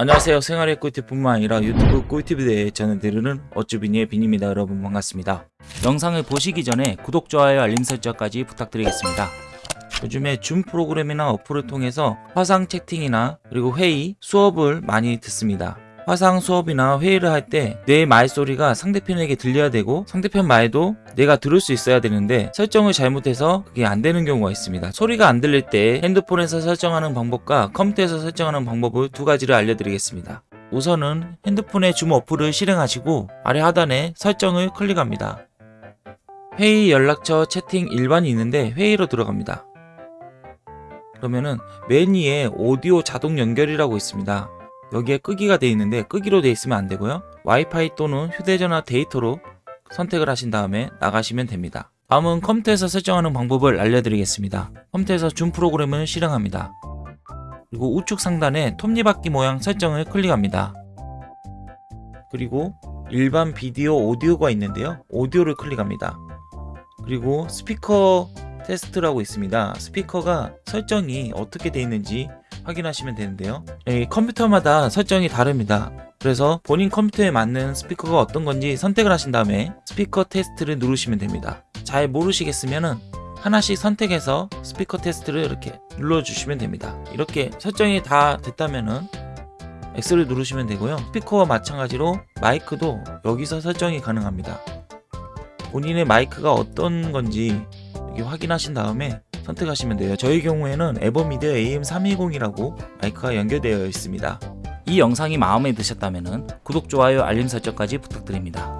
안녕하세요. 생활의 꿀팁뿐만 아니라 유튜브 꿀팁에 대해 드르는 어쭈비니의 빈입니다. 여러분 반갑습니다. 영상을 보시기 전에 구독, 좋아요, 알림 설정까지 부탁드리겠습니다. 요즘에 줌 프로그램이나 어플을 통해서 화상 채팅이나 그리고 회의, 수업을 많이 듣습니다 화상 수업이나 회의를 할 때 내 말소리가 상대편에게 들려야 되고 상대편 말도 내가 들을 수 있어야 되는데 설정을 잘못해서 그게 안 되는 경우가 있습니다. 소리가 안 들릴 때 핸드폰에서 설정하는 방법과 컴퓨터에서 설정하는 방법을 두 가지를 알려드리겠습니다. 우선은 핸드폰의 줌 어플을 실행하시고 아래 하단에 설정을 클릭합니다. 회의 연락처 채팅 일반이 있는데 회의로 들어갑니다. 그러면은 맨 위에 오디오 자동 연결이라고 있습니다. 여기에 끄기가 되어 있는데 끄기로 되어 있으면 안 되고요. 와이파이 또는 휴대전화 데이터로 선택을 하신 다음에 나가시면 됩니다. 다음은 컴퓨터에서 설정하는 방법을 알려드리겠습니다. 컴퓨터에서 줌 프로그램을 실행합니다. 그리고 우측 상단에 톱니바퀴 모양 설정을 클릭합니다. 그리고 일반 비디오 오디오가 있는데요. 오디오를 클릭합니다. 그리고 스피커 테스트라고 있습니다. 스피커가 설정이 어떻게 되어 있는지 확인하시면 되는데요. 이 컴퓨터마다 설정이 다릅니다. 그래서 본인 컴퓨터에 맞는 스피커가 어떤 건지 선택을 하신 다음에 스피커 테스트를 누르시면 됩니다. 잘 모르시겠으면 하나씩 선택해서 스피커 테스트를 이렇게 눌러주시면 됩니다. 이렇게 설정이 다 됐다면은 X를 누르시면 되고요. 스피커와 마찬가지로 마이크도 여기서 설정이 가능합니다. 본인의 마이크가 어떤 건지 확인하신 다음에 선택하시면 돼요. 저희 경우에는 에버미드 AM320이라고 마이크가 연결되어 있습니다. 이 영상이 마음에 드셨다면 구독, 좋아요, 알림 설정까지 부탁드립니다.